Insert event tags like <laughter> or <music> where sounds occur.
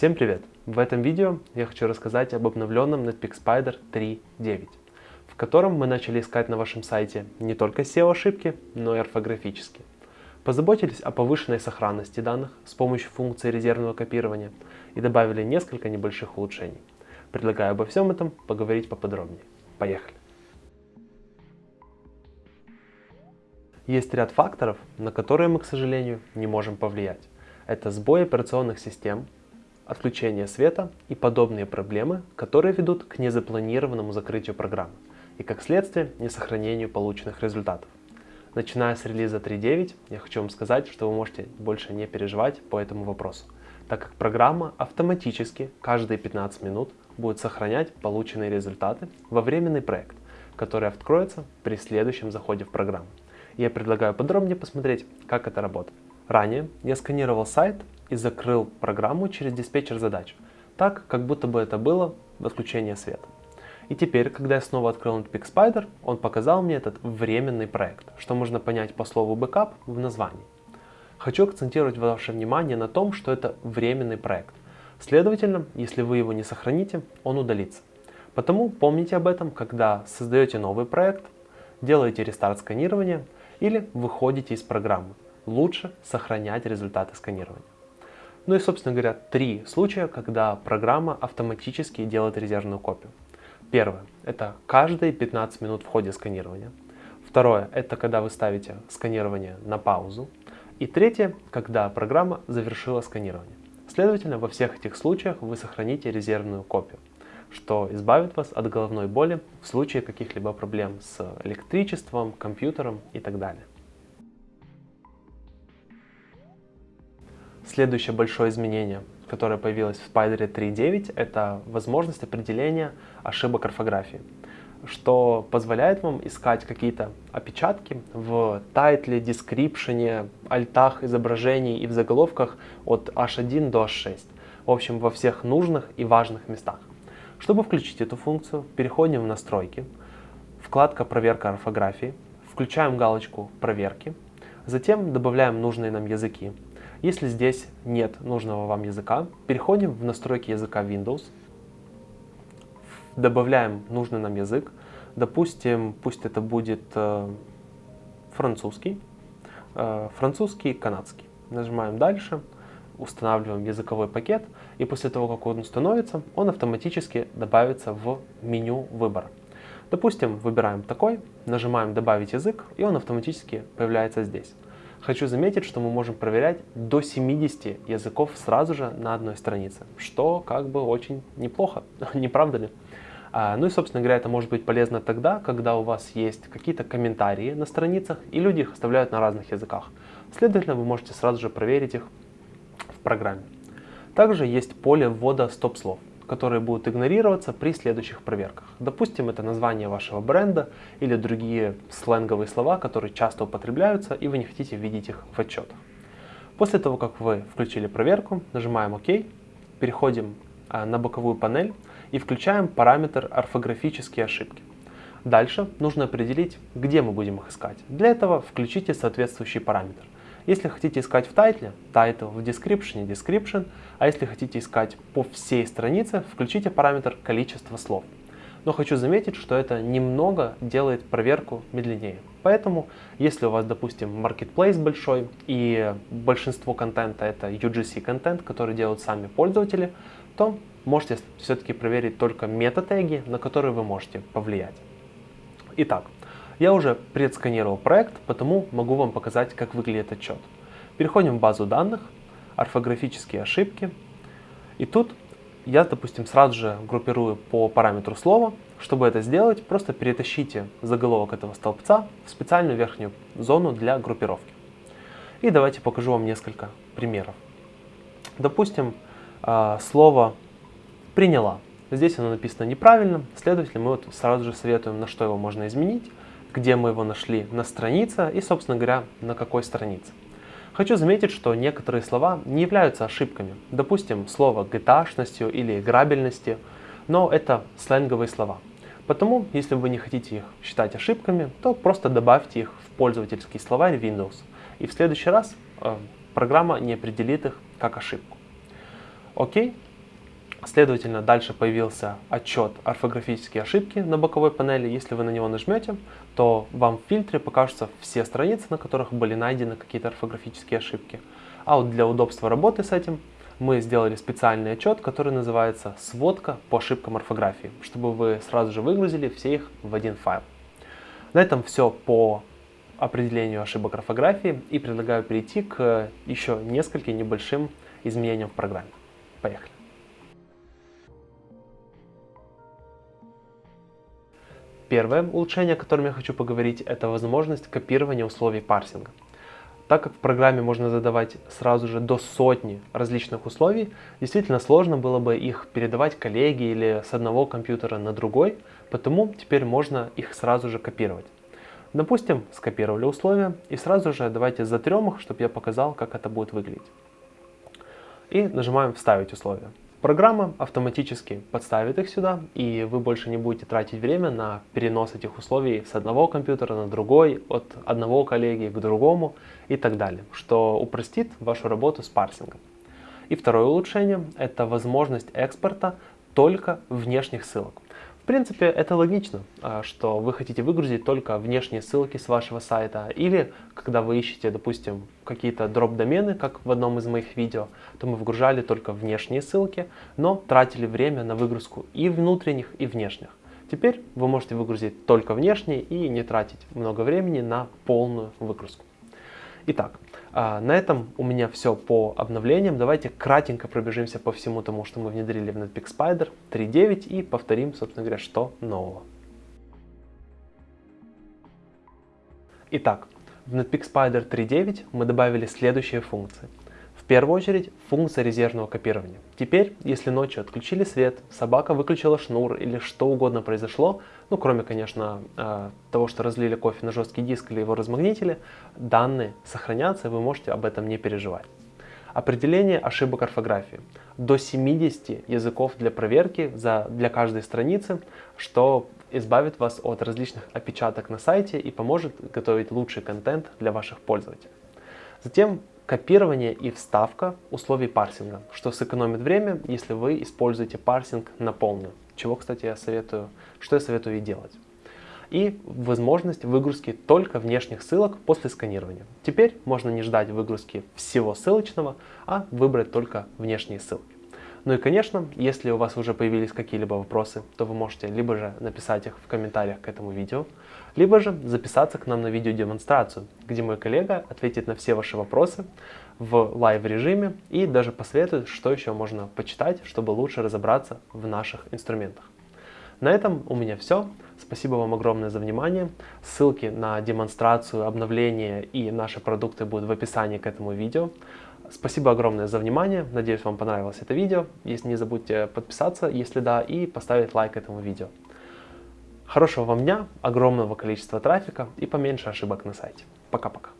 Всем привет! В этом видео я хочу рассказать об обновленном Netpeak Spider 3.9, в котором мы начали искать на вашем сайте не только SEO-ошибки, но и орфографические. Позаботились о повышенной сохранности данных с помощью функции резервного копирования и добавили несколько небольших улучшений. Предлагаю обо всем этом поговорить поподробнее. Поехали! Есть ряд факторов, на которые мы, к сожалению, не можем повлиять. Это сбой операционных систем, отключение света и подобные проблемы, которые ведут к незапланированному закрытию программы и, как следствие, несохранению полученных результатов. Начиная с релиза 3.9, я хочу вам сказать, что вы можете больше не переживать по этому вопросу, так как программа автоматически каждые 15 минут будет сохранять полученные результаты во временный проект, который откроется при следующем заходе в программу я предлагаю подробнее посмотреть, как это работает. Ранее я сканировал сайт и закрыл программу через диспетчер задач, так, как будто бы это было отключение света. И теперь, когда я снова открыл Netpeak Spider, он показал мне этот временный проект, что можно понять по слову backup в названии. Хочу акцентировать ваше внимание на том, что это временный проект. Следовательно, если вы его не сохраните, он удалится. Потому помните об этом, когда создаете новый проект, делаете рестарт сканирования или выходите из программы. Лучше сохранять результаты сканирования. Ну и, собственно говоря, три случая, когда программа автоматически делает резервную копию. Первое – это каждые 15 минут в ходе сканирования. Второе – это когда вы ставите сканирование на паузу. И третье – когда программа завершила сканирование. Следовательно, во всех этих случаях вы сохраните резервную копию что избавит вас от головной боли в случае каких-либо проблем с электричеством, компьютером и так далее. Следующее большое изменение, которое появилось в Spider 3.9, это возможность определения ошибок орфографии, что позволяет вам искать какие-то опечатки в тайтле, дескрипшене, альтах изображений и в заголовках от H1 до H6. В общем, во всех нужных и важных местах. Чтобы включить эту функцию, переходим в настройки, вкладка проверка орфографии, включаем галочку проверки, затем добавляем нужные нам языки. Если здесь нет нужного вам языка, переходим в настройки языка Windows, добавляем нужный нам язык, допустим, пусть это будет э, французский, э, французский, канадский. Нажимаем дальше устанавливаем языковой пакет, и после того, как он установится, он автоматически добавится в меню выбора. Допустим, выбираем такой, нажимаем «Добавить язык», и он автоматически появляется здесь. Хочу заметить, что мы можем проверять до 70 языков сразу же на одной странице, что как бы очень неплохо, <laughs> не правда ли? А, ну и, собственно говоря, это может быть полезно тогда, когда у вас есть какие-то комментарии на страницах, и люди их оставляют на разных языках. Следовательно, вы можете сразу же проверить их программе. Также есть поле ввода стоп-слов, которые будут игнорироваться при следующих проверках. Допустим, это название вашего бренда или другие сленговые слова, которые часто употребляются, и вы не хотите видеть их в отчетах. После того, как вы включили проверку, нажимаем ОК, переходим а, на боковую панель и включаем параметр орфографические ошибки. Дальше нужно определить, где мы будем их искать. Для этого включите соответствующий параметр. Если хотите искать в тайтле, title, в description, description, а если хотите искать по всей странице, включите параметр количество слов. Но хочу заметить, что это немного делает проверку медленнее. Поэтому, если у вас, допустим, marketplace большой и большинство контента это UGC контент, который делают сами пользователи, то можете все-таки проверить только мета-теги, на которые вы можете повлиять. Итак, я уже предсканировал проект, потому могу вам показать, как выглядит отчет. Переходим в базу данных, орфографические ошибки. И тут я, допустим, сразу же группирую по параметру слова. Чтобы это сделать, просто перетащите заголовок этого столбца в специальную верхнюю зону для группировки. И давайте покажу вам несколько примеров. Допустим, а, слово «приняла». Здесь оно написано неправильно, следовательно, мы вот сразу же советуем, на что его можно изменить где мы его нашли на странице и, собственно говоря, на какой странице. Хочу заметить, что некоторые слова не являются ошибками. Допустим, слово gta или грабельности, но это сленговые слова. Потому, если вы не хотите их считать ошибками, то просто добавьте их в пользовательский словарь Windows. И в следующий раз э, программа не определит их как ошибку. Окей, Следовательно, дальше появился отчет орфографические ошибки на боковой панели. Если вы на него нажмете, то вам в фильтре покажутся все страницы, на которых были найдены какие-то орфографические ошибки. А вот для удобства работы с этим мы сделали специальный отчет, который называется «Сводка по ошибкам орфографии», чтобы вы сразу же выгрузили все их в один файл. На этом все по определению ошибок орфографии и предлагаю перейти к еще нескольким небольшим изменениям в программе. Поехали! Первое улучшение, о котором я хочу поговорить, это возможность копирования условий парсинга. Так как в программе можно задавать сразу же до сотни различных условий, действительно сложно было бы их передавать коллеге или с одного компьютера на другой, потому теперь можно их сразу же копировать. Допустим, скопировали условия и сразу же давайте затрем их, чтобы я показал, как это будет выглядеть. И нажимаем «Вставить условия». Программа автоматически подставит их сюда, и вы больше не будете тратить время на перенос этих условий с одного компьютера на другой, от одного коллеги к другому и так далее, что упростит вашу работу с парсингом. И второе улучшение – это возможность экспорта только внешних ссылок принципе, это логично, а, что вы хотите выгрузить только внешние ссылки с вашего сайта. Или, когда вы ищете, допустим, какие-то дроп-домены, как в одном из моих видео, то мы выгружали только внешние ссылки, но тратили время на выгрузку и внутренних, и внешних. Теперь вы можете выгрузить только внешние и не тратить много времени на полную выгрузку. Итак, на этом у меня все по обновлениям. Давайте кратенько пробежимся по всему тому, что мы внедрили в Netpeak Spider 3.9 и повторим, собственно говоря, что нового. Итак, в Netpeak Spider 3.9 мы добавили следующие функции первую очередь функция резервного копирования. Теперь, если ночью отключили свет, собака выключила шнур или что угодно произошло, ну кроме, конечно, э, того, что разлили кофе на жесткий диск или его размагнитили, данные сохранятся, и вы можете об этом не переживать. Определение ошибок орфографии. До 70 языков для проверки за, для каждой страницы, что избавит вас от различных опечаток на сайте и поможет готовить лучший контент для ваших пользователей. Затем копирование и вставка условий парсинга, что сэкономит время, если вы используете парсинг на полную, чего, кстати, я советую, что я советую и делать. И возможность выгрузки только внешних ссылок после сканирования. Теперь можно не ждать выгрузки всего ссылочного, а выбрать только внешние ссылки. Ну и, конечно, если у вас уже появились какие-либо вопросы, то вы можете либо же написать их в комментариях к этому видео, либо же записаться к нам на видеодемонстрацию, где мой коллега ответит на все ваши вопросы в live режиме и даже посоветует, что еще можно почитать, чтобы лучше разобраться в наших инструментах. На этом у меня все. Спасибо вам огромное за внимание. Ссылки на демонстрацию, обновление и наши продукты будут в описании к этому видео. Спасибо огромное за внимание. Надеюсь, вам понравилось это видео. Если не забудьте подписаться, если да, и поставить лайк этому видео. Хорошего вам дня, огромного количества трафика и поменьше ошибок на сайте. Пока-пока.